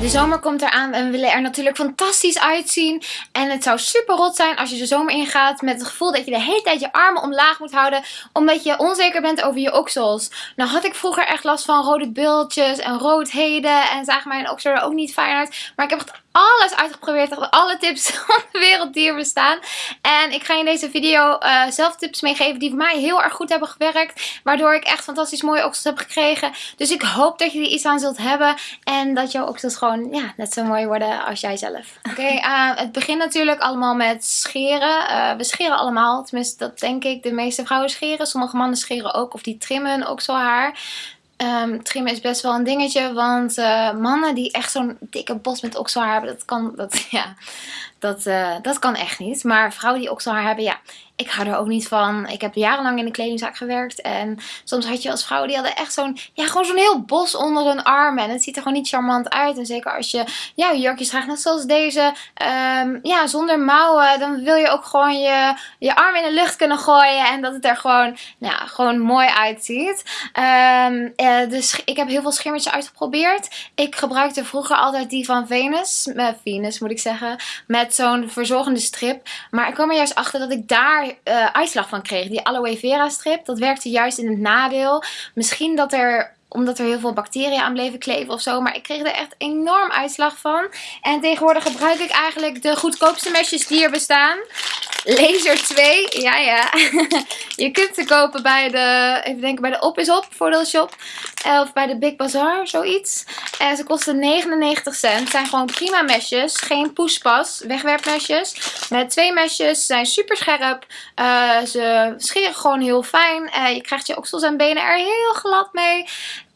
De zomer komt eraan en we willen er natuurlijk fantastisch uitzien. En het zou super rot zijn als je de zomer ingaat met het gevoel dat je de hele tijd je armen omlaag moet houden. Omdat je onzeker bent over je oksels. Nou had ik vroeger echt last van rode bultjes en roodheden. En zagen mijn oksels er ook niet fijn uit. Maar ik heb echt alles uitgeprobeerd. Alle tips van de wereld die er bestaan. En ik ga je in deze video uh, zelf tips meegeven die voor mij heel erg goed hebben gewerkt. Waardoor ik echt fantastisch mooie oksels heb gekregen. Dus ik hoop dat je er iets aan zult hebben. En dat jouw oksels gewoon ja, net zo mooi worden als jij zelf. Oké, uh, het begint natuurlijk allemaal met scheren. Uh, we scheren allemaal. Tenminste, dat denk ik. De meeste vrouwen scheren. Sommige mannen scheren ook. Of die trimmen hun okselhaar. Um, trimmen is best wel een dingetje, want uh, mannen die echt zo'n dikke bos met okselhaar hebben, dat kan, dat, ja, dat, uh, dat kan echt niet. Maar vrouwen die okselhaar hebben, ja, ik hou er ook niet van. Ik heb jarenlang in de kledingzaak gewerkt. En soms had je als vrouwen die hadden echt zo'n, ja, gewoon zo'n heel bos onder hun armen. En het ziet er gewoon niet charmant uit. En zeker als je, ja, jurkjes draagt, net zoals deze, um, ja, zonder mouwen. Dan wil je ook gewoon je, je arm in de lucht kunnen gooien. En dat het er gewoon, nou, gewoon mooi uitziet. Um, uh, dus ik heb heel veel schimmertjes uitgeprobeerd. Ik gebruikte vroeger altijd die van Venus. Uh, Venus moet ik zeggen. Met zo'n verzorgende strip. Maar ik kwam er juist achter dat ik daar uh, uitslag van kreeg. Die aloe vera strip, dat werkte juist in het nadeel. Misschien dat er omdat er heel veel bacteriën aan bleven kleven of zo. Maar ik kreeg er echt enorm uitslag van. En tegenwoordig gebruik ik eigenlijk de goedkoopste mesjes die er bestaan. Laser 2. Ja, ja. je kunt ze kopen bij de, even denken, bij de Op is Op voordeelshop. Of bij de Big Bazaar, zoiets. En ze kosten 99 cent. Zijn gewoon prima mesjes. Geen poespas. Wegwerpmesjes. Met twee mesjes. Zijn super scherp. Uh, ze scheren gewoon heel fijn. Uh, je krijgt je oksels en benen er heel glad mee.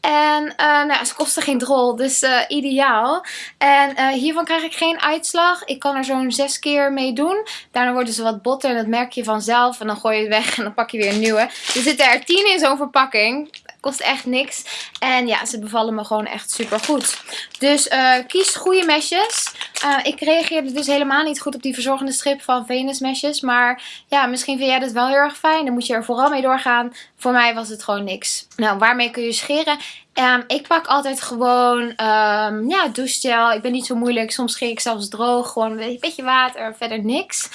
En uh, nou, ze kosten geen drol, dus uh, ideaal. En uh, hiervan krijg ik geen uitslag. Ik kan er zo'n zes keer mee doen. Daarna worden ze wat botter en dat merk je vanzelf. En dan gooi je het weg en dan pak je weer een nieuwe. Er zitten er tien in zo'n verpakking. Kost echt niks. En ja, ze bevallen me gewoon echt super goed. Dus kies goede mesjes. ik reageerde dus helemaal niet goed op die verzorgende strip van Venus mesjes. Maar ja, misschien vind jij dat wel heel erg fijn. Dan moet je er vooral mee doorgaan. Voor mij was het gewoon niks. Nou, waarmee kun je scheren? Um, ik pak altijd gewoon um, ja, douchegel. Ik ben niet zo moeilijk. Soms scheer ik zelfs droog. Gewoon een beetje water. Verder niks.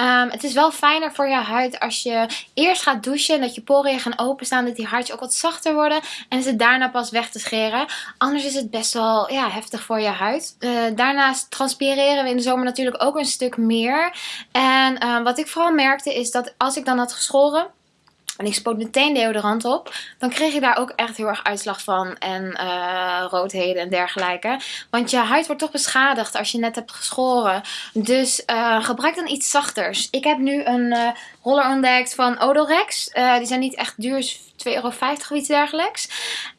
Um, het is wel fijner voor je huid als je eerst gaat douchen. Dat je poriën gaan openstaan. Dat die haartjes ook wat zachter worden. En ze daarna pas weg te scheren. Anders is het best wel ja, heftig voor je huid. Uh, daarnaast transpireren we in de zomer natuurlijk ook een stuk meer. En wat ik vooral merkte is dat als ik dan had geschoren en ik spoot meteen deodorant op. Dan kreeg je daar ook echt heel erg uitslag van. En uh, roodheden en dergelijke. Want je huid wordt toch beschadigd als je net hebt geschoren. Dus uh, gebruik dan iets zachters. Ik heb nu een uh, roller ontdekt van Odorex. die zijn niet echt duur. 2,50 euro of iets dergelijks.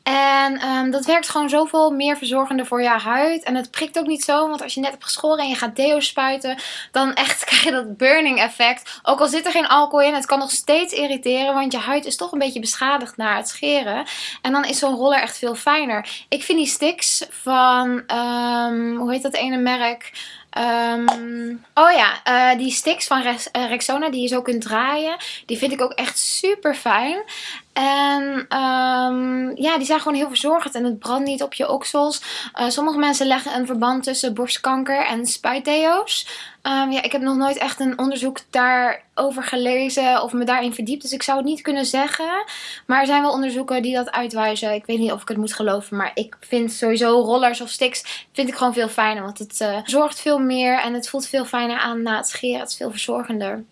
En um, dat werkt gewoon zoveel meer verzorgender voor je huid. En het prikt ook niet zo. Want als je net hebt geschoren en je gaat deo spuiten. Dan echt krijg je dat burning effect. Ook al zit er geen alcohol in. Het kan nog steeds irriteren. Want je huid is toch een beetje beschadigd na het scheren. En dan is zo'n roller echt veel fijner. Ik vind die sticks van... Um, hoe heet dat ene merk? Um, oh ja, uh, die sticks van uh, Rexona die je zo kunt draaien. Die vind ik ook echt super fijn. En um, ja, die zijn gewoon heel verzorgend en het brandt niet op je oksels. Uh, sommige mensen leggen een verband tussen borstkanker en spuitdeo's. Um, ja, ik heb nog nooit echt een onderzoek daarover gelezen of me daarin verdiept. Dus ik zou het niet kunnen zeggen. Maar er zijn wel onderzoeken die dat uitwijzen. Ik weet niet of ik het moet geloven. Maar ik vind sowieso rollers of sticks vind ik gewoon veel fijner. Want het uh, zorgt veel meer en het voelt veel fijner aan na het scheren. Het is veel verzorgender.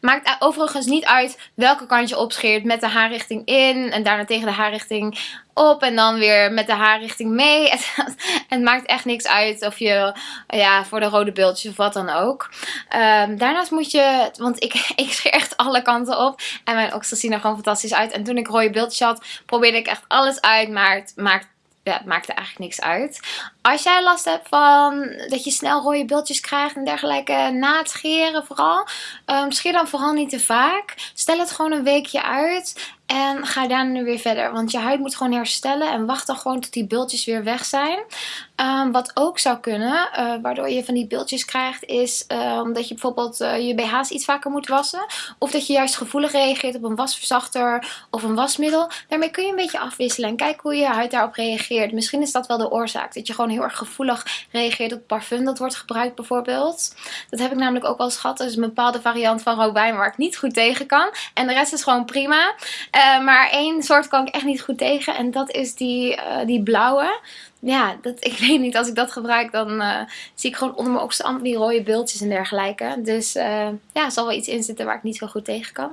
Maakt overigens niet uit welke kant je opscheert. Met de haarrichting in en daarna tegen de haarrichting op. En dan weer met de haarrichting mee. Het, maakt echt niks uit of je ja, voor de rode beeldjes of wat dan ook. Um, daarnaast moet je, want ik, ik scheer echt alle kanten op. En mijn oksels zien er gewoon fantastisch uit. En toen ik rode beeldjes had, probeerde ik echt alles uit. Maar het maakt ja, het maakt er eigenlijk niks uit. Als jij last hebt van dat je snel rode beeldjes krijgt en dergelijke na het scheren vooral. Um, scheer dan vooral niet te vaak. Stel het gewoon een weekje uit. En ga daarna weer verder. Want je huid moet gewoon herstellen. En wacht dan gewoon tot die bultjes weer weg zijn. Um, wat ook zou kunnen, uh, waardoor je van die bultjes krijgt, is um, dat je bijvoorbeeld uh, je BH's iets vaker moet wassen. Of dat je juist gevoelig reageert op een wasverzachter of een wasmiddel. Daarmee kun je een beetje afwisselen en kijken hoe je huid daarop reageert. Misschien is dat wel de oorzaak. Dat je gewoon heel heel erg gevoelig reageert op parfum dat wordt gebruikt bijvoorbeeld. Dat heb ik namelijk ook wel eens gehad. Dat is een bepaalde variant van robijn waar ik niet goed tegen kan. En de rest is gewoon prima. Uh, maar één soort kan ik echt niet goed tegen. En dat is die, uh, die blauwe ja, dat, ik weet niet, als ik dat gebruik, dan uh, zie ik gewoon onder mijn allemaal die rode beeldjes en dergelijke. Dus ja, er zal wel iets in zitten waar ik niet zo goed tegen kan.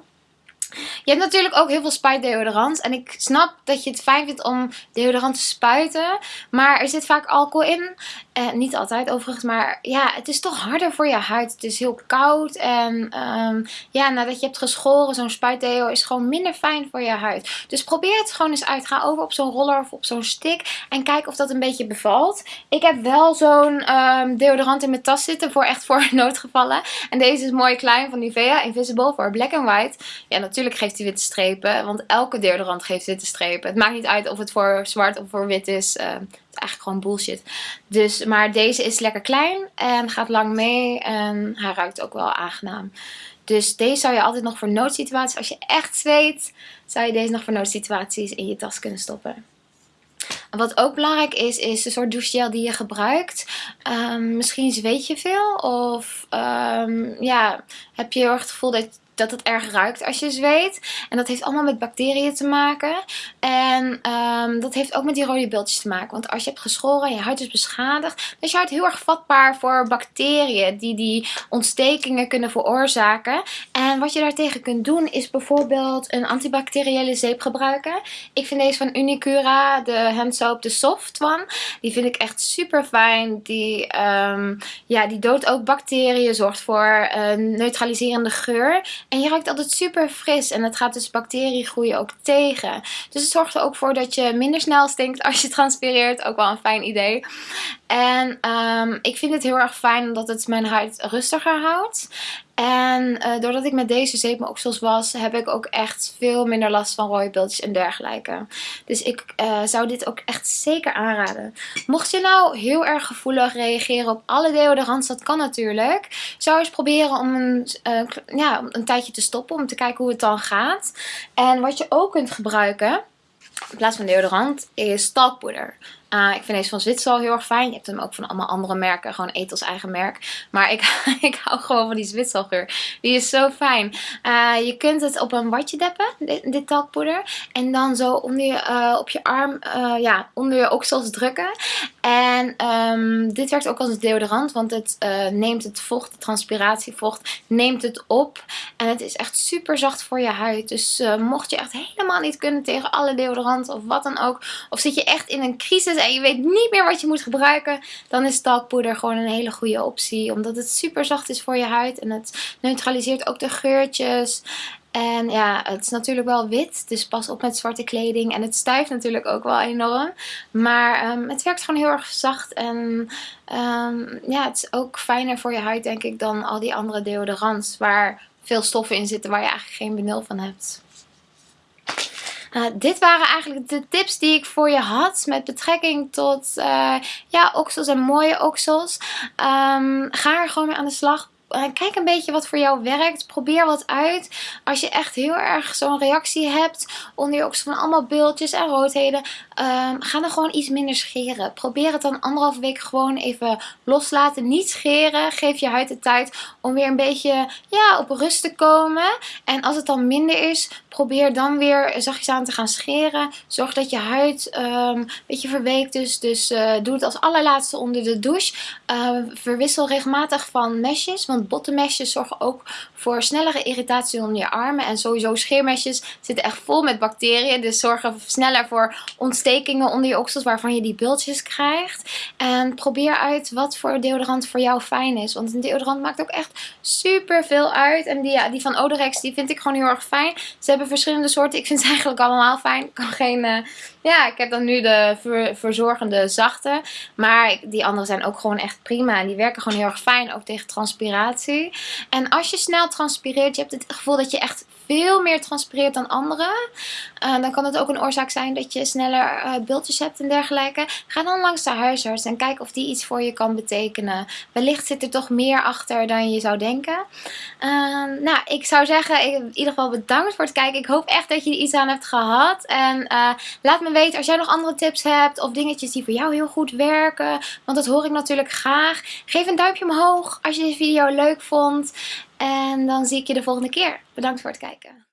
Je hebt natuurlijk ook heel veel spuitdeodorant. En ik snap dat je het fijn vindt om deodorant te spuiten. Maar er zit vaak alcohol in. Eh, niet altijd overigens, maar ja, het is toch harder voor je huid. Het is heel koud en um, ja, nadat je hebt geschoren, zo'n spuitdeo is gewoon minder fijn voor je huid. Dus probeer het gewoon eens uit. Ga over op zo'n roller of op zo'n stick en kijk of dat een beetje bevalt. Ik heb wel zo'n um, deodorant in mijn tas zitten voor echt voor noodgevallen. En deze is mooi klein van Nivea, Invisible voor black and white. Ja, natuurlijk geeft hij witte strepen, want elke deodorant geeft witte strepen. Het maakt niet uit of het voor zwart of voor wit is. Uh, eigenlijk gewoon bullshit. Dus, maar deze is lekker klein en gaat lang mee en hij ruikt ook wel aangenaam. Dus deze zou je altijd nog voor noodsituaties, als je echt zweet, zou je deze nog voor noodsituaties in je tas kunnen stoppen. wat ook belangrijk is, is de soort douchegel die je gebruikt. Um, misschien zweet je veel of um, ja, heb je het gevoel dat dat het erg ruikt als je zweet. En dat heeft allemaal met bacteriën te maken. En um, dat heeft ook met die rode beeldjes te maken. Want als je hebt geschoren en je huid is beschadigd, dan is je huid heel erg vatbaar voor bacteriën die die ontstekingen kunnen veroorzaken. En wat je daartegen kunt doen is bijvoorbeeld een antibacteriële zeep gebruiken. Ik vind deze van Unicura, de handsoap, de soft one. Die vind ik echt super fijn. Die, um, ja, die doodt ook bacteriën, zorgt voor een neutraliserende geur. En je ruikt altijd super fris en het gaat dus bacteriegroei ook tegen. Dus het zorgt er ook voor dat je minder snel stinkt als je transpireert. Ook wel een fijn idee. En um, ik vind het heel erg fijn omdat het mijn huid rustiger houdt. En uh, doordat ik met deze zeep was, heb ik ook echt veel minder last van rode beeldjes en dergelijke. Dus ik uh, zou dit ook echt zeker aanraden. Mocht je nou heel erg gevoelig reageren op alle deodorants, dat kan natuurlijk. Zou eens proberen om een, uh, ja, een tijdje te stoppen, om te kijken hoe het dan gaat. En wat je ook kunt gebruiken, in plaats van deodorant, is talkpoeder. Uh, ik vind deze van Zwitserland heel erg fijn. Je hebt hem ook van allemaal andere merken. Gewoon Ethos eigen merk. Maar ik, ik hou gewoon van die Zwitsergeur. Die is zo fijn. Uh, je kunt het op een watje deppen. Dit, dit talkpoeder. En dan zo onder je, uh, op je arm. ja, onder je oksels drukken. En um, dit werkt ook als deodorant. Want het neemt het vocht. De transpiratievocht. Neemt het op. En het is echt super zacht voor je huid. Dus mocht je echt helemaal niet kunnen tegen alle deodoranten. Of wat dan ook. Of zit je echt in een crisis en je weet niet meer wat je moet gebruiken, dan is talkpoeder gewoon een hele goede optie. Omdat het super zacht is voor je huid en het neutraliseert ook de geurtjes. En ja, het is natuurlijk wel wit, dus pas op met zwarte kleding. En het stuift natuurlijk ook wel enorm. Maar um, het werkt gewoon heel erg zacht. En um, ja, het is ook fijner voor je huid denk ik dan al die andere deodorants. Waar veel stoffen in zitten waar je eigenlijk geen benul van hebt. Uh, dit waren eigenlijk de tips die ik voor je had met betrekking tot uh, ja, oksels en mooie oksels. Um, ga er gewoon mee aan de slag. Eh, kijk een beetje wat voor jou werkt. Probeer wat uit. Als je echt heel erg zo'n reactie hebt onder je oksel van allemaal beeldjes en roodheden. Um, ga dan gewoon iets minder scheren. Probeer het dan anderhalve week gewoon even loslaten. Niet scheren. Geef je huid de tijd om weer een beetje ja, op rust te komen. En als het dan minder is, probeer dan weer zachtjes aan te gaan scheren. Zorg dat je huid um, een beetje verweekt. Dus uh, doe het als allerlaatste onder de douche. Uh, verwissel regelmatig van mesjes. Want bottenmesjes zorgen ook voor snellere irritatie onder je armen. En sowieso scheermesjes zitten echt vol met bacteriën. Dus zorgen sneller voor ontstekingen onder je oksels waarvan je die bultjes krijgt. En probeer uit wat voor deodorant voor jou fijn is. Want een deodorant maakt ook echt super veel uit. En die, ja, die van Odorex die vind ik gewoon heel erg fijn. Ze hebben verschillende soorten. Ik vind ze eigenlijk allemaal fijn. Ik kan geen... Uh, ja, ik heb dan nu de ver, verzorgende zachte. Maar die andere zijn ook gewoon echt prima. En die werken gewoon heel erg fijn. Ook tegen transpiratie. En als je snel transpireert, je hebt het gevoel dat je echt veel meer transpireert dan anderen. Uh, dan kan het ook een oorzaak zijn dat je sneller uh, bultjes hebt en dergelijke. Ga dan langs de huisarts en kijk of die iets voor je kan betekenen. Wellicht zit er toch meer achter dan je zou denken. Uh, nou, ik zou zeggen, in ieder geval bedankt voor het kijken. Ik hoop echt dat je er iets aan hebt gehad. En eh, laat me als jij nog andere tips hebt of dingetjes die voor jou heel goed werken. Want dat hoor ik natuurlijk graag. Geef een duimpje omhoog als je deze video leuk vond. En dan zie ik je de volgende keer. Bedankt voor het kijken.